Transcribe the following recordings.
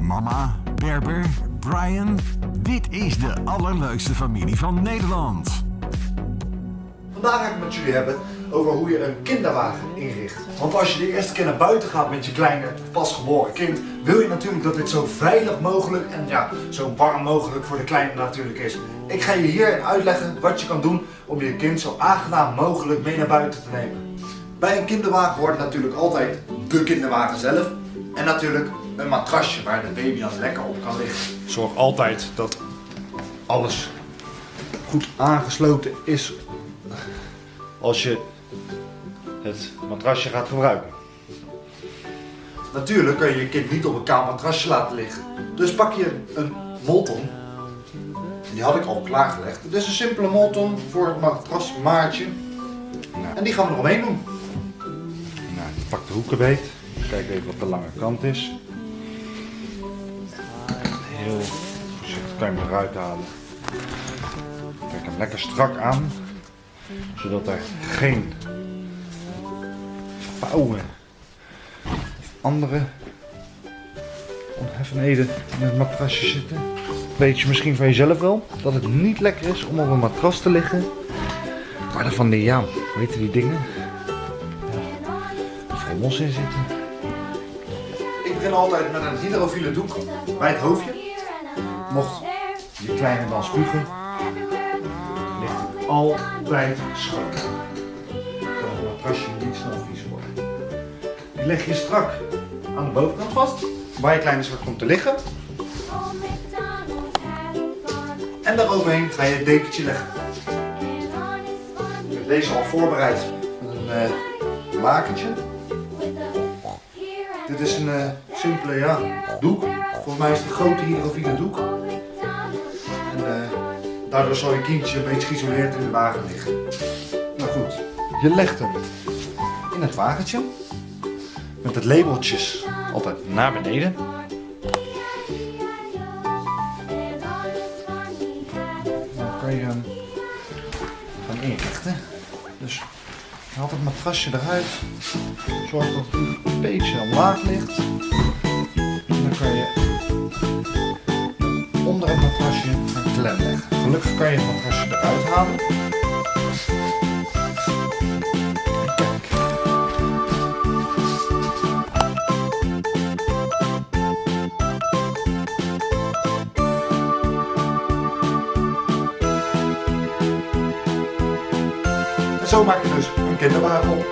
Mama, Berber, Brian. Dit is de allerleukste familie van Nederland. Vandaag ga ik met jullie hebben over hoe je een kinderwagen inricht. Want als je de eerste keer naar buiten gaat met je kleine pasgeboren kind, wil je natuurlijk dat dit zo veilig mogelijk en ja, zo warm mogelijk voor de kleine natuurlijk is. Ik ga je hier uitleggen wat je kan doen om je kind zo aangenaam mogelijk mee naar buiten te nemen. Bij een kinderwagen hoort natuurlijk altijd de kinderwagen zelf en natuurlijk een matrasje waar de baby dan lekker op kan liggen. Zorg altijd dat alles goed aangesloten is als je het matrasje gaat gebruiken. Natuurlijk kun je je kind niet op een kaal matrasje laten liggen. Dus pak je een molton. Die had ik al klaargelegd. Dit is een simpele molton voor het matrasmaatje. Nou, en die gaan we eromheen doen. Nou, pak de hoekenbeet. Kijk even wat de lange kant is. Heel voorzichtig eruit halen. Kijk hem lekker strak aan zodat er geen vouwen andere onheffenheden in het matrasje zitten. Weet je misschien van jezelf wel dat het niet lekker is om op een matras te liggen waar er van die, ja, weet je die dingen, ja, los in zitten. Ik begin altijd met een hydrofiele doek bij het hoofdje. Mocht je kleine dan spugen, altijd schoon. Zodat het matrasje niet snel vies wordt. Die leg je strak aan de bovenkant vast, waar je kleine straks komt te liggen. En daaroverheen ga je het dekentje leggen. Ik heb deze al voorbereid met een uh, lakentje. Dit is een uh, simpele ja, doek. Volgens mij is het grote hydrofiele doek. En, uh, Daardoor zal je kindje een beetje geïsoleerd in de wagen liggen. Nou goed, je legt hem in het wagentje. Met het labeltjes altijd naar beneden. Dan kan je hem gaan inrichten. Dus haalt het matrasje eruit. Zorg dat het een beetje omlaag ligt. En dan kan je onder het matrasje Gelukkig kan je het matrasje eruit halen. En zo maak je dus een kinderwagen op.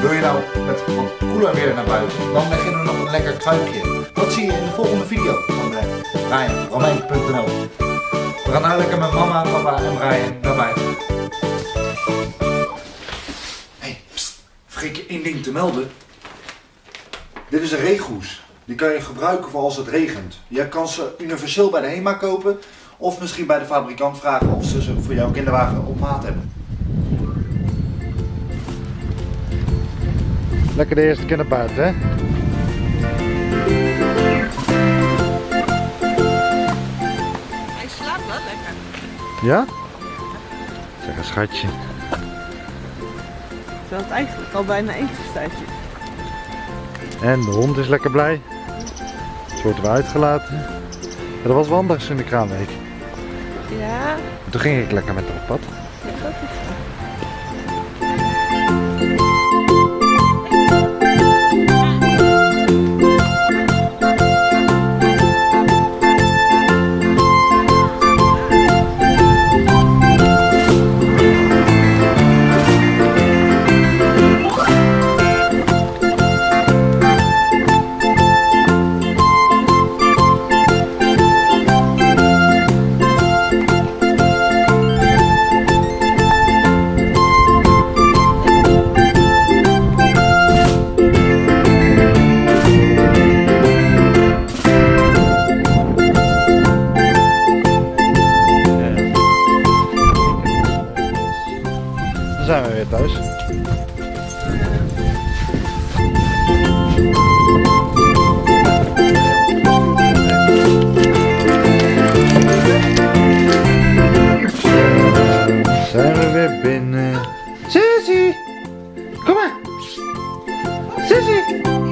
Wil je nou met wat koeler weer naar buiten, dan leg je er nog een lekker kruikje in. Dat zie je in de volgende video van Brian, romein.nl. Gaan nou lekker met mama, papa en Brian buiten. hey, pst, vergeet je één ding te melden. Dit is een regenhoes. Die kan je gebruiken voor als het regent. Je kan ze universeel bij de HEMA kopen. Of misschien bij de fabrikant vragen of ze ze voor jouw kinderwagen op maat hebben. Lekker de eerste keer naar buiten, hè? Ja? Zeg een schatje. Terwijl het eigenlijk al bijna etenstijd is. En de hond is lekker blij. Ze wordt weer uitgelaten. Ja, dat was wel anders in de kraamweek. Ja, En toen ging ik lekker met haar op pad. ja, dat is Serve bene. Sì, sì. Com'è? Sì, sì.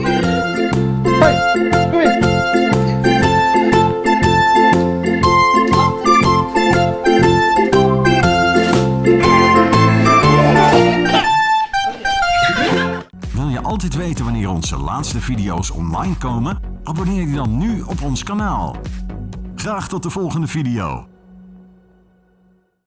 Altijd weten wanneer onze laatste video's online komen? Abonneer je dan nu op ons kanaal. Graag tot de volgende video.